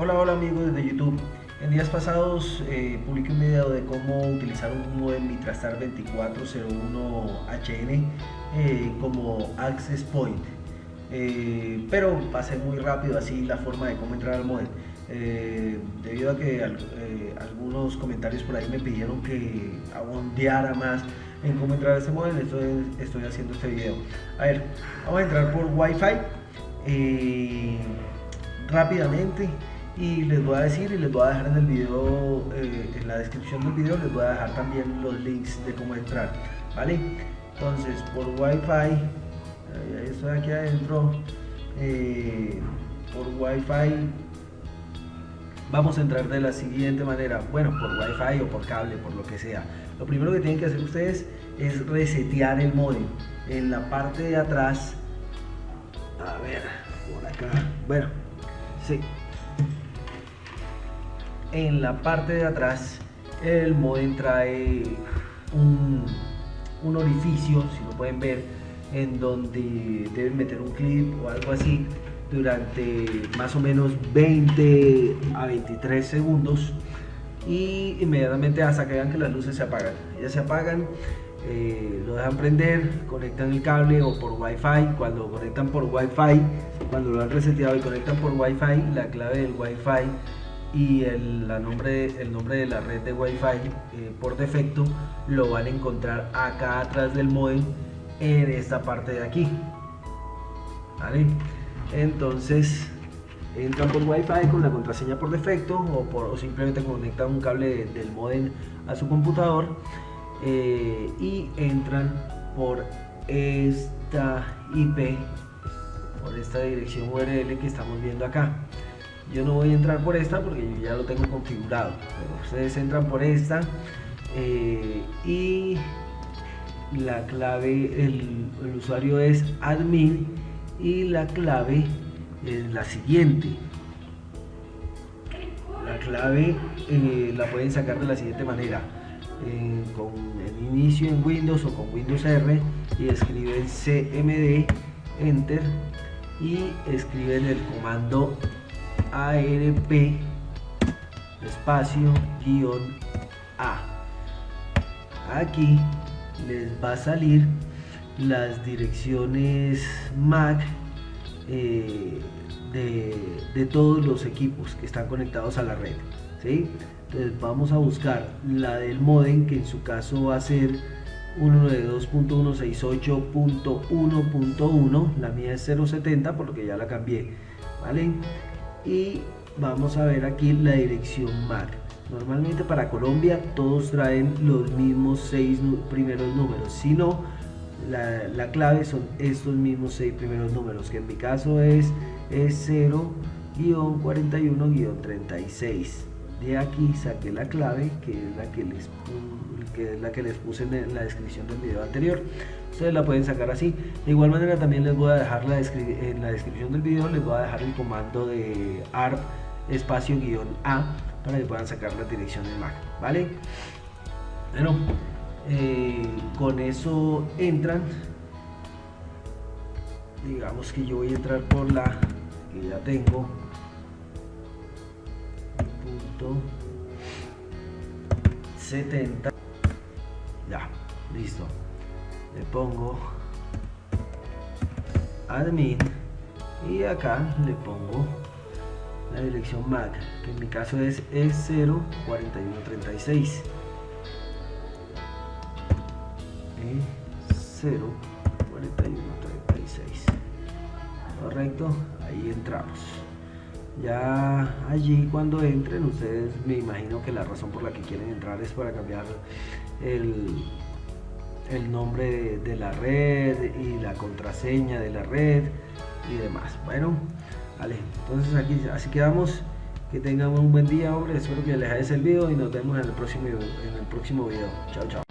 Hola, hola amigos de YouTube. En días pasados eh, publiqué un video de cómo utilizar un modem Mitrastar 2401HN eh, como access point. Eh, pero pasé muy rápido así la forma de cómo entrar al modem. Eh, debido a que algunos comentarios por ahí me pidieron que abondeara más en cómo entrar a ese modem, estoy, estoy haciendo este video. A ver, vamos a entrar por Wi-Fi rápidamente y les voy a decir y les voy a dejar en el video eh, en la descripción del video les voy a dejar también los links de cómo entrar vale entonces por wifi estoy aquí adentro eh, por wifi vamos a entrar de la siguiente manera. Bueno por wifi o por cable por lo que sea. Lo primero que tienen que hacer ustedes es resetear el modem. En la parte de atrás a ver por acá. Bueno sí en la parte de atrás el modem trae un, orificio, si lo pueden ver, en donde deben meter un clip o algo así durante más o menos 20 a 23 segundos y inmediatamente hasta que vean que las luces se apagan. Ellas se apagan, eh, lo dejan prender, conectan el cable o por wifi, cuando conectan por wifi, cuando lo han reseteado y conectan por wifi, la clave del wifi y el, nombre, el nombre de la red de Wi-Fi eh, por defecto lo van a encontrar acá atrás del modem en esta parte de aquí. ¿Vale? Entonces entran por Wi-Fi con la contraseña por defecto o, por, simplemente conectan un cable del modem a su computador eh, y entran por esta IP, por esta dirección URL que estamos viendo acá yo no voy a entrar por esta porque yo ya lo tengo configurado. Ustedes entran por esta eh, y la clave el, usuario es admin y la clave es la siguiente. La clave eh, la pueden sacar de la siguiente manera. Eh, con el inicio en Windows o con Windows R y escriben cmd enter y escriben el comando ARP espacio guion A. Aquí les va a salir las direcciones MAC eh, de, todos los equipos que están conectados a la red. ¿sí? Entonces vamos a buscar la del modem que en su caso va a ser 192.168.1.1 la mía es 070 por lo que ya la cambié ¿vale? Y vamos a ver aquí la dirección MAC normalmente para Colombia todos traen los mismos seis primeros números. Si no la, clave son estos mismos seis primeros números que en mi caso es, es 0-41-36 de aquí saqué la clave que es la que les que es la que les puse en la descripción del video anterior ustedes la pueden sacar así. De igual manera también les voy a dejar la en la descripción del video les voy a dejar el comando de ARP espacio guion A para que puedan sacar la dirección del Mac vale bueno eh, con eso entran. Digamos que yo voy a entrar por la que ya tengo. Punto 70 ya listo le pongo admin y acá le pongo la dirección MAC que en mi caso es E04136 E04136 correcto ahí entramos. Ya allí cuando entren ustedes me imagino que la razón por la que quieren entrar es para cambiar el, el nombre de, la red y la contraseña de la red y demás. Bueno vale entonces aquí así quedamos. Que tengan un buen día hombre. Espero que les haya servido y nos vemos en el próximo en el próximo video. Chao chao